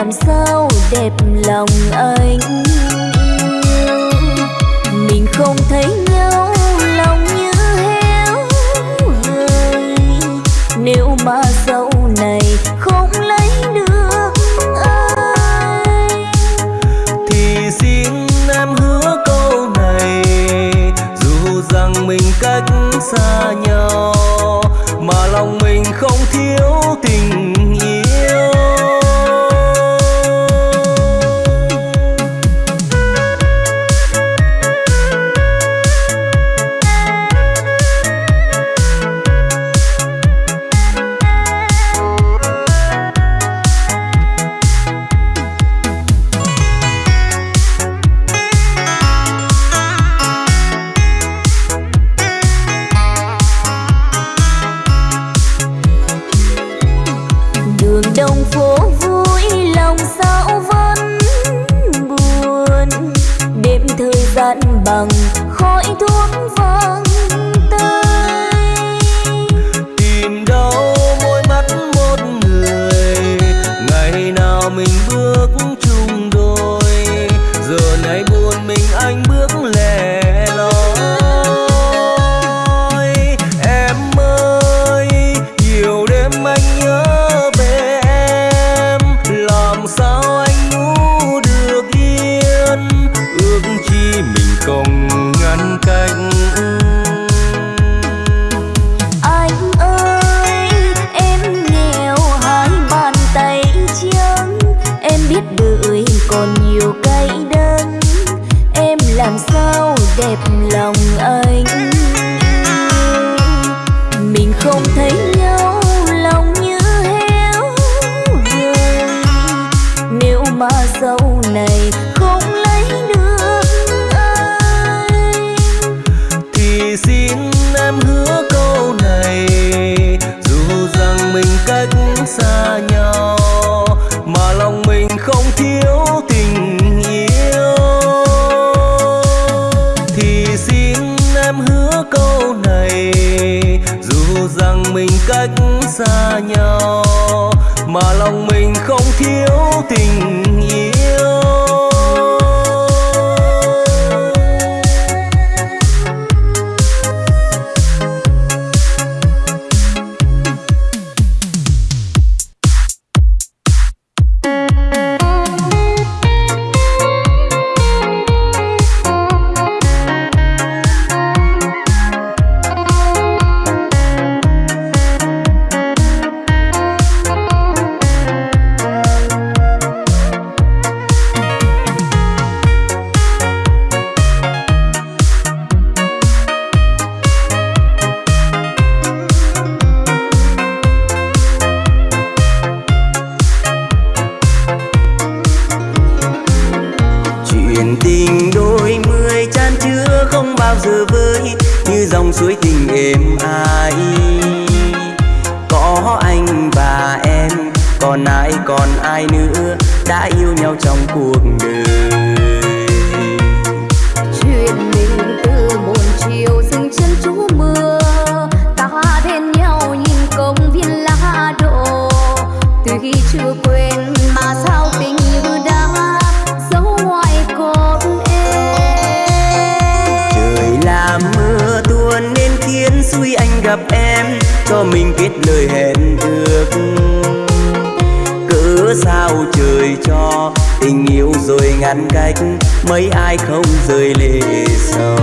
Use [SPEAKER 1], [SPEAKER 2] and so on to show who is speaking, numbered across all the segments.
[SPEAKER 1] làm sao đẹp lòng anh? Mình không thấy nhau lòng như héo người nếu mà dẫu này không lấy được anh.
[SPEAKER 2] Thì xin em hứa câu này, dù rằng mình cách xa nhau
[SPEAKER 1] đẹp lòng
[SPEAKER 2] xa nhau mà lòng
[SPEAKER 3] còn ai còn ai nữa đã yêu nhau trong cuộc đời?
[SPEAKER 4] Chuyện mình từ một chiều dừng chân trú mưa ta bên nhau nhìn công viên lá đổ. Tuy chưa quên mà sao tình như đã giấu ngoài cốt em?
[SPEAKER 3] Trời làm mưa tuôn nên khiến xui anh gặp em cho mình kết lời hẹn cớ sao trời cho tình yêu rồi ngăn cách, mấy ai không rơi lệ sầu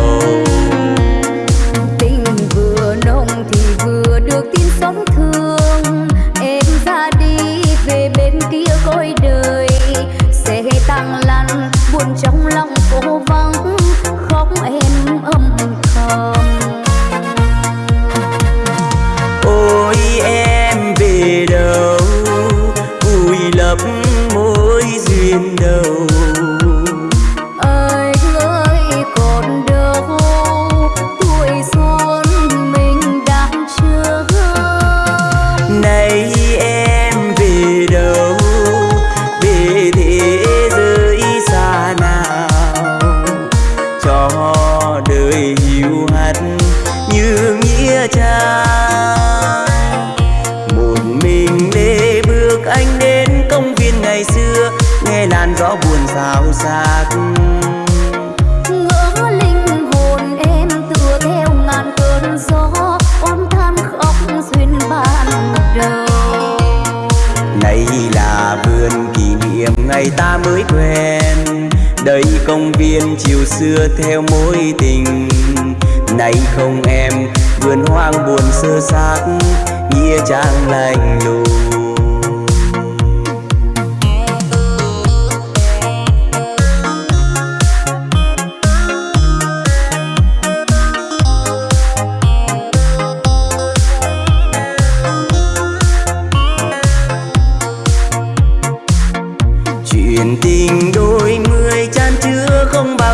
[SPEAKER 3] Này là vườn kỷ niệm ngày ta mới quen. Đây công viên chiều xưa theo mối tình. Này không em, vườn hoang buồn sơ xác, Nghĩa trang lạnh lùng.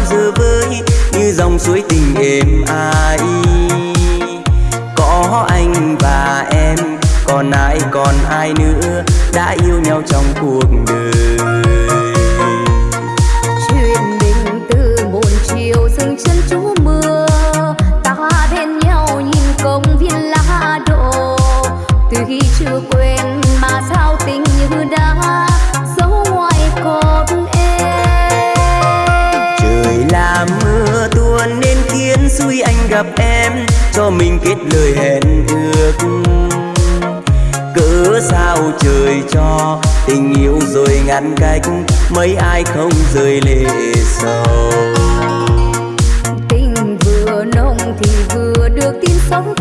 [SPEAKER 3] Giờ vơi như dòng suối tình êm ai có anh và em, còn ai còn ai nữa đã yêu nhau trong cuộc đời? Biết lời hẹn ước. Cớ sao trời cho tình yêu rồi ngăn cách, mấy ai không rơi lệ sầu.
[SPEAKER 4] Tình vừa nồng thì vừa được tin sống.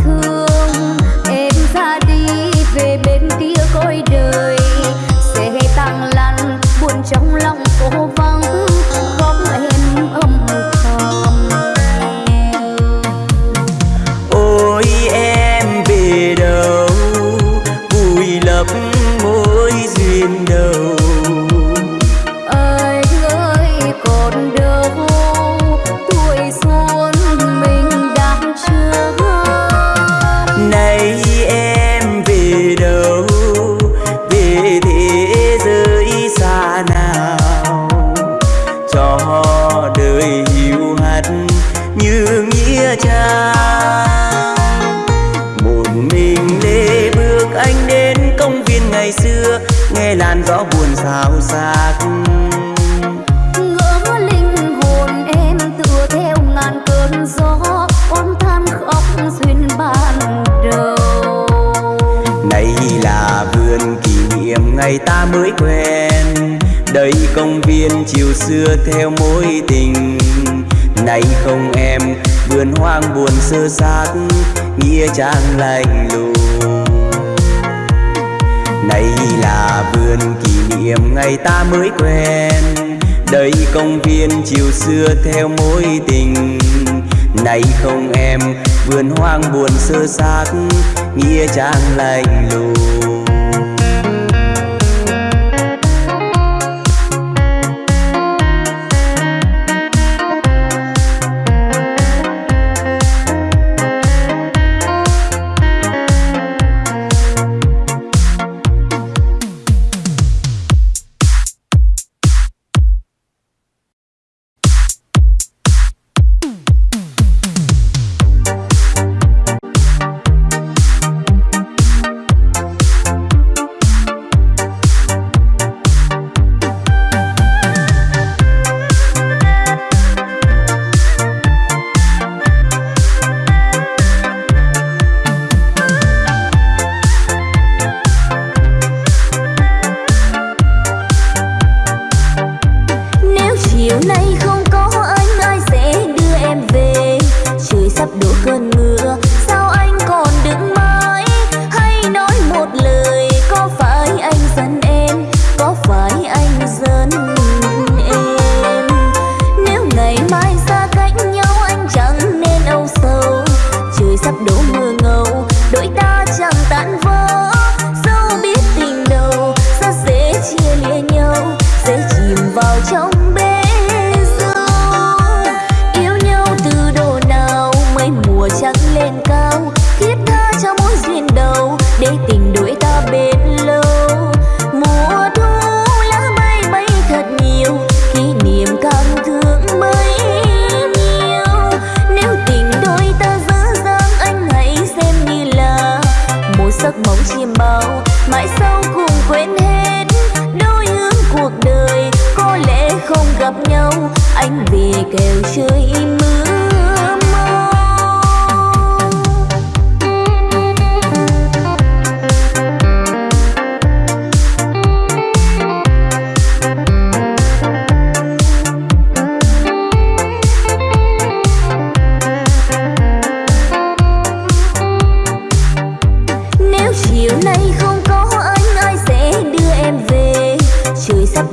[SPEAKER 3] Trang lạnh lùng. Này là vườn kỷ niệm ngày ta mới quen. Đây công viên chiều xưa theo mối tình. Này không em, vườn hoang buồn sơ xác, Nghĩa trang lạnh lùng.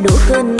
[SPEAKER 1] Đổ cơn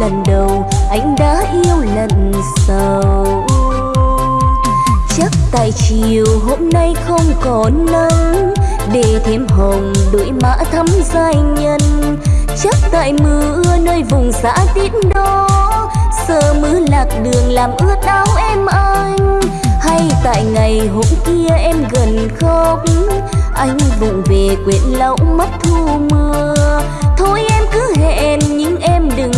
[SPEAKER 1] lần đầu, anh đã yêu lần sau. Chắc tại chiều hôm nay không có nắng, để thêm hồng đuổi mã thắm giai nhân. Chắc tại mưa nơi vùng xã tít đó sơ mưa lạc đường làm ướt áo em anh. Hay tại ngày hôm kia em gần khóc, anh vụng về quyện lẫu mắt thu mưa. Thôi em cứ hẹn, nhưng em đừng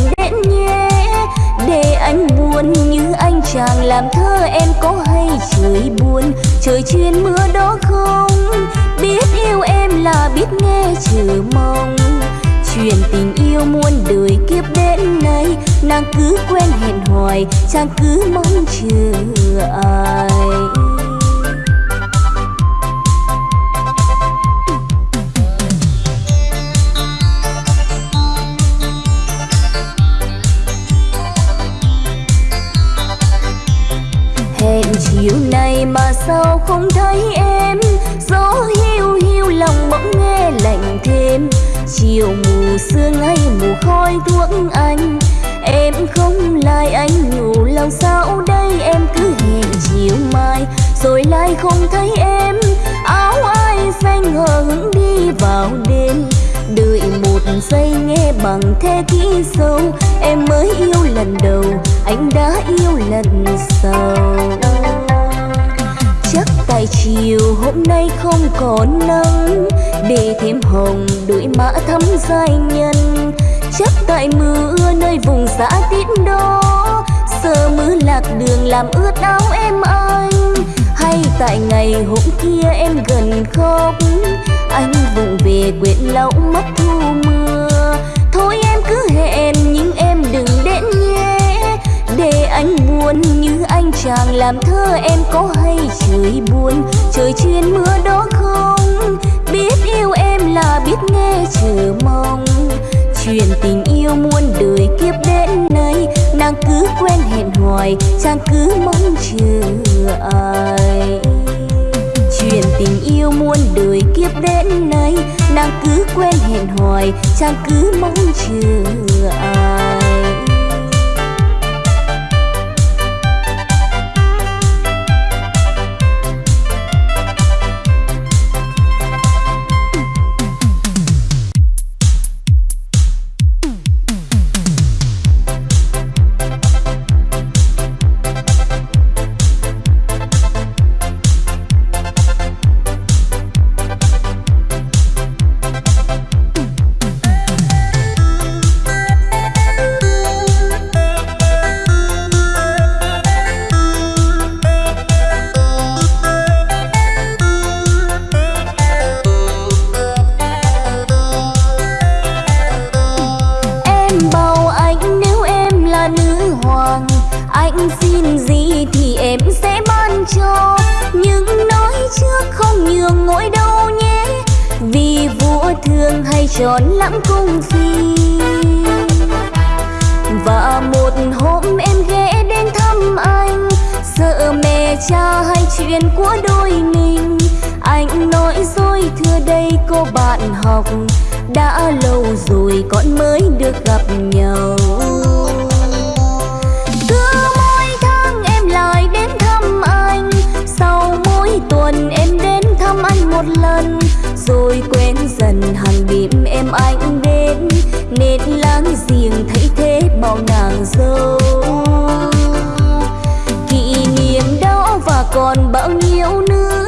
[SPEAKER 1] để anh buồn như anh chàng làm thơ em có hay trời buồn? Trời chuyên mưa đó không? Biết yêu em là biết nghe chờ mong. Chuyện tình yêu muôn đời kiếp đến nay, nàng cứ quen hẹn hoài, chàng cứ mong chờ ai? nhiều nay mà sao không thấy em? Gió hiu hiu lòng bỗng nghe lạnh thêm. Chiều mù sương hay mù khói thuốc anh. Em không lại anh ngủ lòng sao đây? Em cứ hẹn chiều mai rồi lại không thấy em. Áo ai xanh hờ hững đi vào đêm. Đợi một giây nghe bằng thế kỹ sâu. Em mới yêu lần đầu, anh đã yêu lần sau tài chiều, hôm nay không có nắng. Để thêm hồng, đuổi mã thắm giai nhân. Chắc tại mưa nơi vùng xã tít đó sơ mưa lạc đường làm ướt áo em anh. Hay tại ngày hôm kia em gần khóc. Anh vùng về quyện lẫu mất thu mưa. Thôi em cứ hẹn những em anh buồn như anh chàng làm thơ em có hay trời buồn? Trời chuyên mưa đó không? Biết yêu em là biết nghe chờ mong. Chuyện tình yêu muôn đời kiếp đến nay, nàng cứ quen hẹn hoài chàng cứ mong chờ ai? Chuyện tình yêu muôn đời kiếp đến nay, nàng cứ quen hẹn hoài chàng cứ mong chờ ai? Chuyện của đôi mình. Anh nói dối thưa đây cô bạn học, đã lâu rồi con mới được gặp nhau. Cứ mỗi tháng em lại đến thăm anh, sau mỗi tuần em đến thăm anh một lần. Rồi quen dần hàng đêm em anh đến nên láng giềng thấy thế bao nàng dâu. Còn bao nhiêu nữa?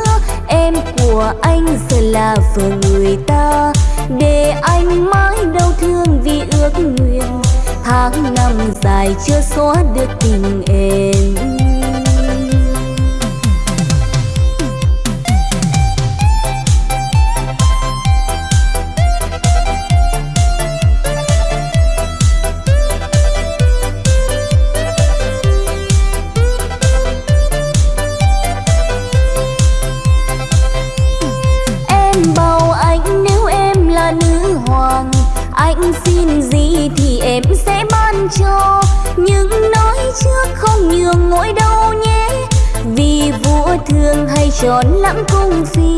[SPEAKER 1] Em của anh giờ là vợ người ta. Để anh mãi đau thương vì ước nguyện. Tháng năm dài chưa xóa được tình em. Nhường ngôi đâu nhé, vì vua thường hay tròn lãng cung phi.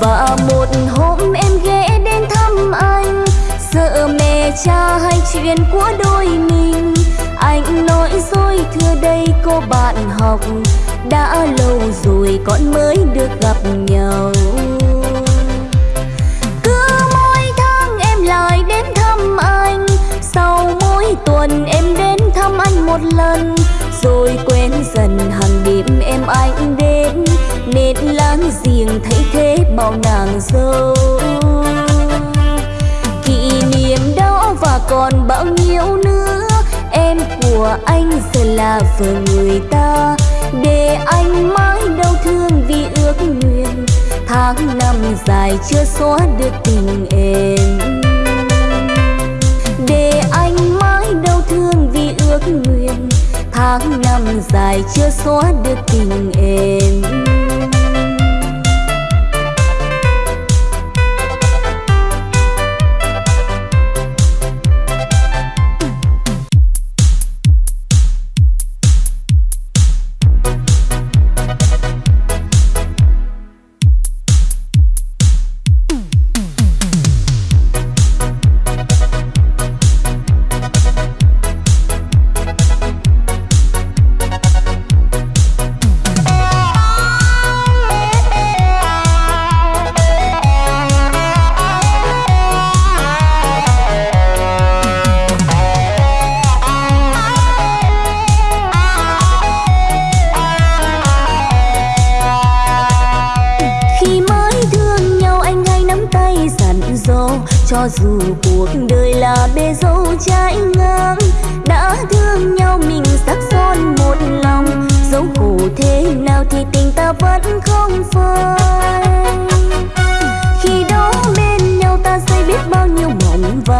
[SPEAKER 1] Và một hôm em ghé đến thăm anh, sợ mẹ cha hay chuyện của đôi mình. Anh nói, dối thưa đây cô bạn học, đã lâu rồi con mới được gặp nhau. Lần rồi quen dần hàng đêm em anh đến. Nên láng giềng thấy thế bao nàng dâu. Kỷ niệm đó và còn bao nhiêu nữa, em của anh giờ là vợ người ta. Để anh mãi đau thương vì ước nguyện, tháng năm dài chưa xóa được tình em. Để anh ước nguyện tháng năm dài chưa xóa được tình em.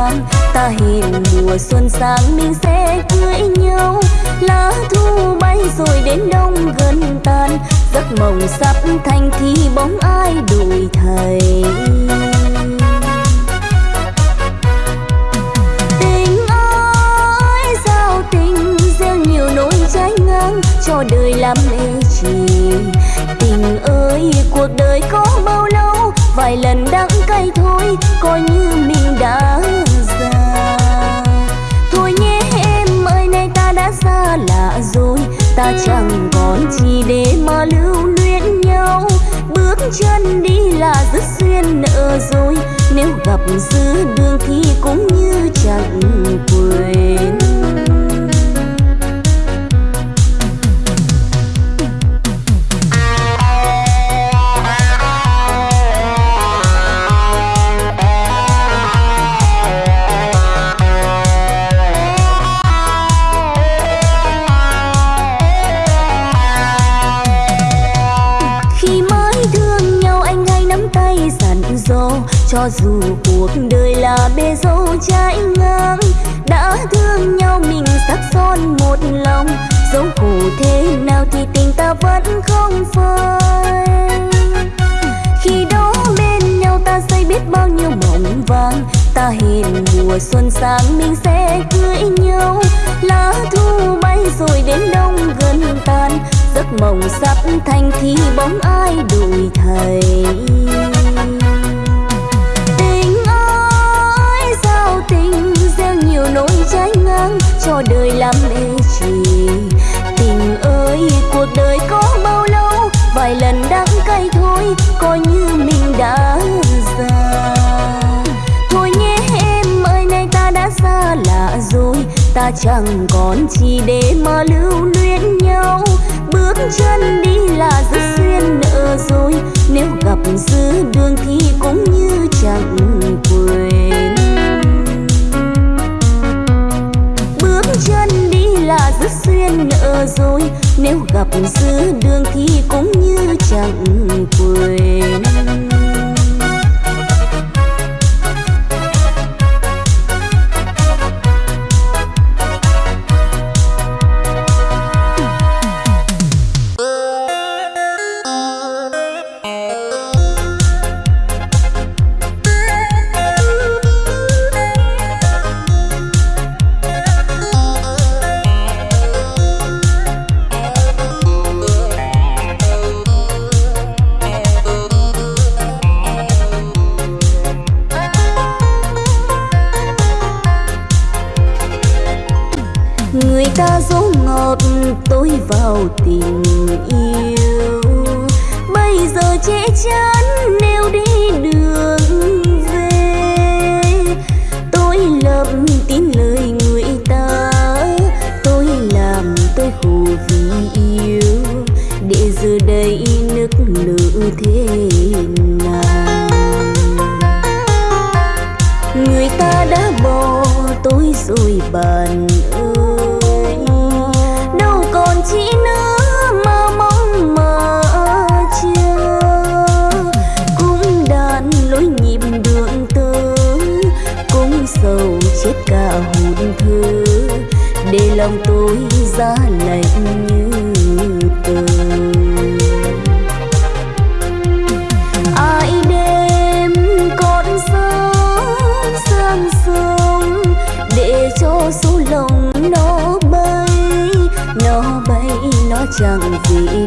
[SPEAKER 1] tháng ta hẹn mùa xuân sang mình sẽ cưới nhau. Lá thu bay rồi đến đông gần tan giấc mộng sắp thành thì bóng ai đuổi thầy tình ơi sao tình gieo nhiều nỗi trái ngang. Cho đời làm ê trì tình ơi, cuộc đời có bao lâu? Vài lần đắng cay thôi, coi như mình đã xa lạ rồi. Ta chẳng còn gì để mà lưu luyến nhau. Bước chân đi là rất duyên nợ rồi. Nếu gặp giữa đường thì cũng như chẳng quên. dù cuộc đời là bê dâu trái ngang đã thương nhau mình sắc son một lòng. Dẫu khổ thế nào thì tình ta vẫn không phai. Khi đó bên nhau ta xây biết bao nhiêu mộng vàng ta hẹn mùa xuân sang mình sẽ cưới nhau. Lá thu bay rồi đến đông gần tàn, giấc mộng sắp thành thì bóng ai đuổi thầy ta chẳng còn chỉ để mà lưu luyến nhau. Bước chân đi là rất xuyên nợ rồi, nếu gặp giữa đường thì cũng như chẳng quên. Bước chân đi là rất xuyên nợ rồi, nếu gặp giữa đường thì cũng như chẳng quên. thế nào người ta đã bỏ tôi rồi bạn ơi đâu còn chỉ nữa mà mong mà chưa. Cũng đàn lối nhịp đường tơ cũng sầu chết cả hồn thơ. Để lòng tôi ra lạnh chẳng gì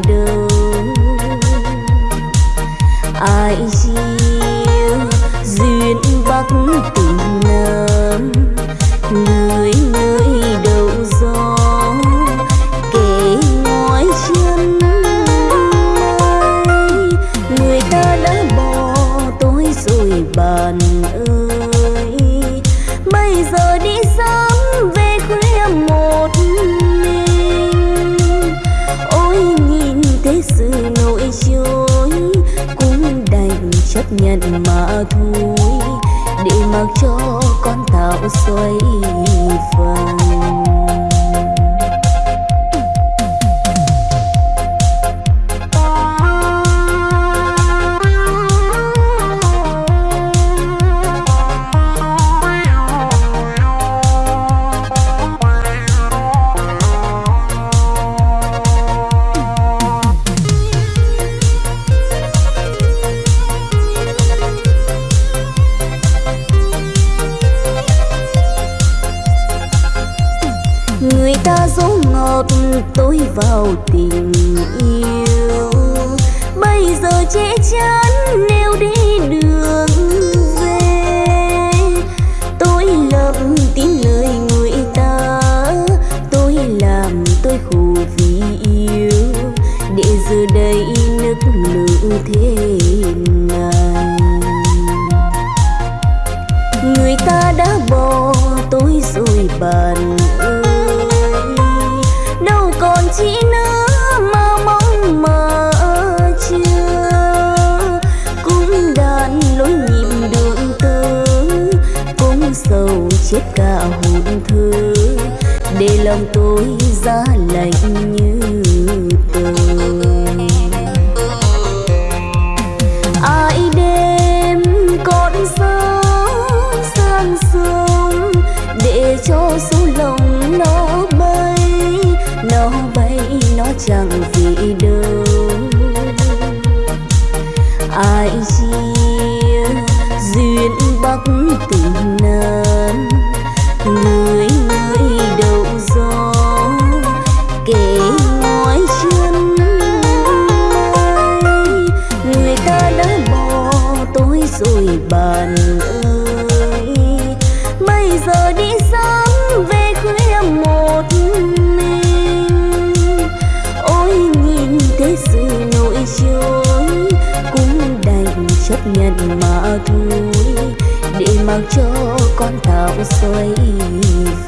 [SPEAKER 1] xuôi gót tôi vào tình yêu? Bây giờ che chắn nên lòng tôi giá lạnh như nhận mà thôi. Để mặc cho con tạo xoay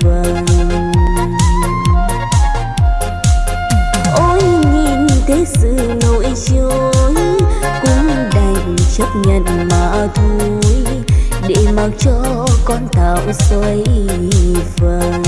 [SPEAKER 1] vần ôi, nhìn thế sự nổi trôi cũng đành chấp nhận mà thôi. Để mặc cho con tạo xoay vần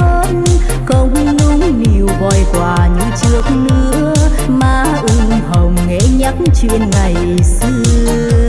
[SPEAKER 4] hết công nung niu vòi quà như trước nữa, má ưng hồng nghe nhắc chuyện ngày xưa.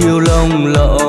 [SPEAKER 2] Chiều lồng lộng